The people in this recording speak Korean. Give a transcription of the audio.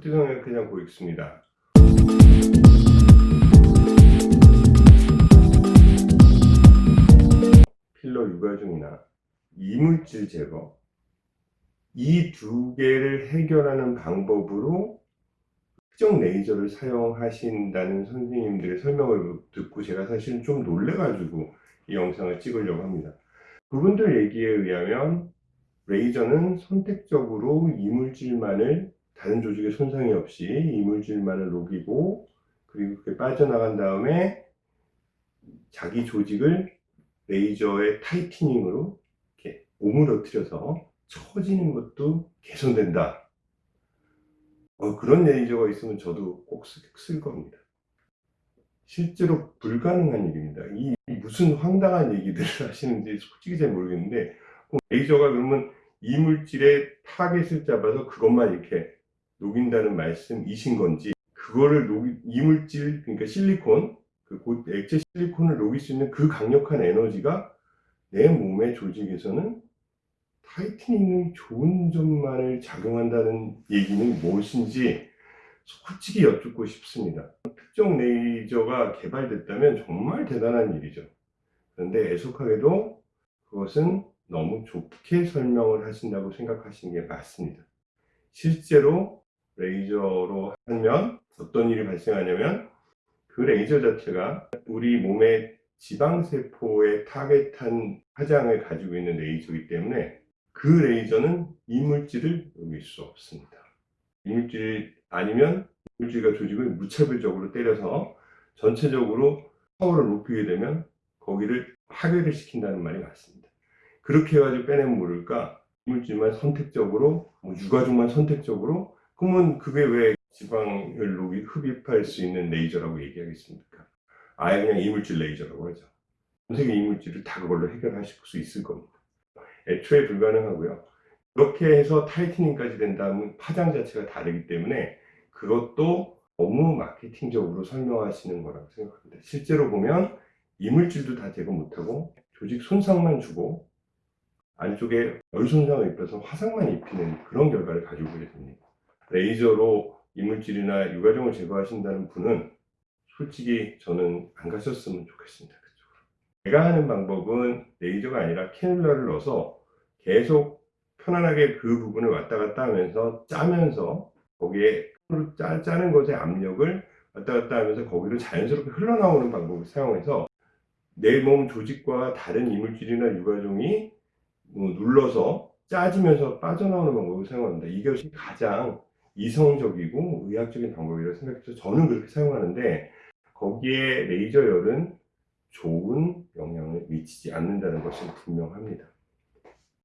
푸트 성형외과장 고익수입니다. 필러 유가중이나 이물질 제거 이 두 개를 해결하는 방법으로 특정 레이저를 사용하신다는 선생님들의 설명을 듣고 제가 사실은 좀 놀래가지고 이 영상을 찍으려고 합니다. 그분들 얘기에 의하면 레이저는 선택적으로 이물질만을 다른 조직에 손상이 없이 이물질만을 녹이고 그리고 그게 빠져나간 다음에 자기 조직을 레이저의 타이트닝으로 이렇게 오므러뜨려서 처지는 것도 개선된다. 어, 그런 레이저가 있으면 저도 꼭 쓸 겁니다. 실제로 불가능한 일입니다. 이 무슨 황당한 얘기들을 하시는지 솔직히 잘 모르겠는데 레이저가 그러면 이물질의 target을 잡아서 그것만 이렇게 녹인다는 말씀이신 건지 그거를 녹이, 이물질 그러니까 실리콘 그 액체 실리콘을 녹일 수 있는 그 강력한 에너지가 내 몸의 조직에서는 tightening이 좋은 점만을 작용한다는 얘기는 무엇인지 솔직히 여쭙고 싶습니다. 특정 레이저가 개발됐다면 정말 대단한 일이죠. 그런데 애석하게도 그것은 너무 좋게 설명을 하신다고 생각하시는 게 맞습니다. 실제로 레이저로 하면 어떤 일이 발생하냐면 그 레이저 자체가 우리 몸의 지방세포에 타겟한 화장을 가지고 있는 레이저이기 때문에 그 레이저는 이물질을 녹일 수 없습니다. 이물질 아니면 이물질과 조직을 무차별적으로 때려서 전체적으로 파워를 높이게 되면 거기를 파괴를 시킨다는 말이 맞습니다. 그렇게 해가지고 빼내면 모를까 이물질만 선택적으로 뭐 육아종만 선택적으로 그러면 그게 왜 녹이 흡입할 수 있는 레이저라고 얘기하겠습니까? 아예 그냥 이물질 레이저라고 하죠. 전 세계 이물질을 다 그걸로 해결하실 수 있을 겁니다. 애초에 불가능하고요. 그렇게 해서 tightening까지 된다면 파장 자체가 다르기 때문에 그것도 너무 마케팅적으로 설명하시는 거라고 생각합니다. 실제로 보면 이물질도 다 제거 못하고 조직 손상만 주고 안쪽에 열 손상을 입혀서 화상만 입히는 그런 결과를 가지고 됩니다. 레이저로 이물질이나 유가종을 제거하신다는 분은 솔직히 저는 안 가셨으면 좋겠습니다. 그쪽으로. 제가 하는 방법은 레이저가 아니라 캐놀라를 넣어서 계속 편안하게 그 부분을 왔다 갔다 하면서 짜면서 거기에 짜, 짜는 것의 압력을 왔다 갔다 하면서 거기로 자연스럽게 흘러나오는 방법을 사용해서 내 몸 조직과 다른 이물질이나 유가종이 뭐 눌러서 짜지면서 빠져나오는 방법을 사용합니다. 이것이 가장 이성적이고 의학적인 방법이라고 생각해서 저는 그렇게 사용하는데 거기에 레이저 열은 좋은 영향을 미치지 않는다는 것은 분명합니다.